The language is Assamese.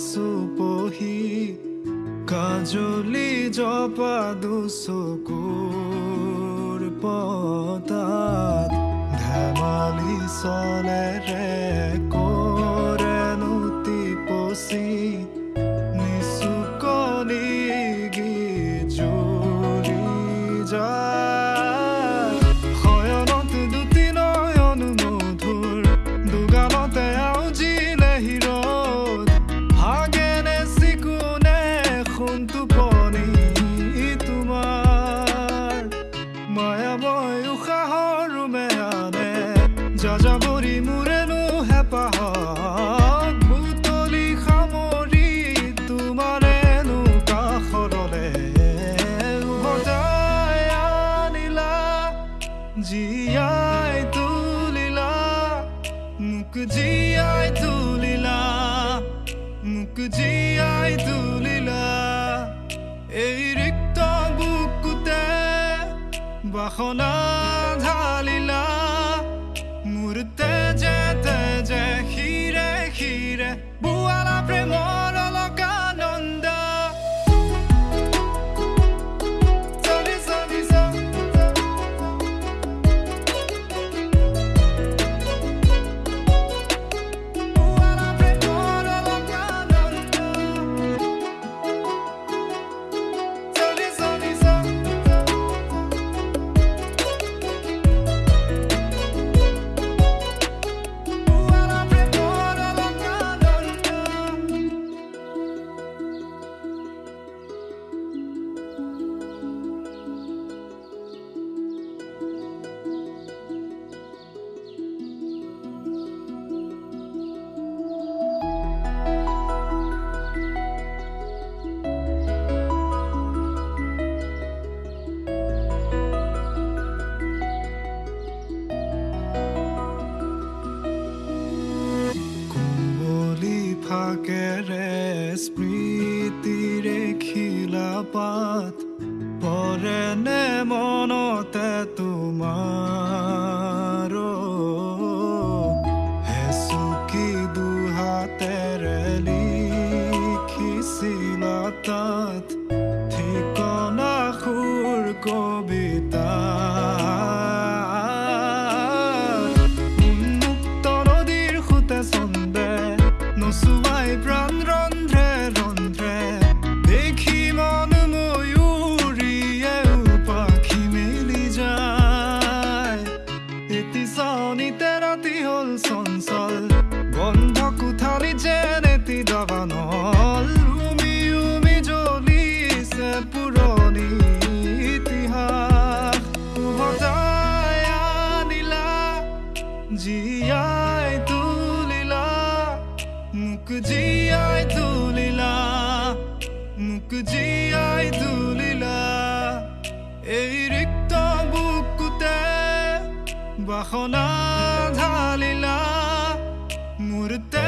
সুপহি কাজলি জপা দুসকুর পতাত ধেমালি চলে রে কো যাযাবৰী মোৰেনো হেঁপাহক বুটলি সামৰি তোমাৰেনো কাষৰলে উভতাই আনিলা জীয়াই তুলিলা মোক জীয়াই তুলিলা মোক জীয়াই তুলিলা। এই ৰিক্ত বুকুতে বাসনা ঢালিলা যেতে যে হিরে হিরে বুয়ালা প্রেমর অলক ফাকেৰে স্মৃতিৰে খিলা পাত পৰেনে মনতে তোমাৰ? হেচুকি দুহাতেৰে লিখিছিলা তাত? ঠিকনা সুৰ কবিতা জিয়ায় তুলিলা মুখ জিয়ায় তুলিলা মুখ জিয়ায় তুলিলা। এই রিক্ত বুকুতে বাসনা ঢালিলা মূর্তে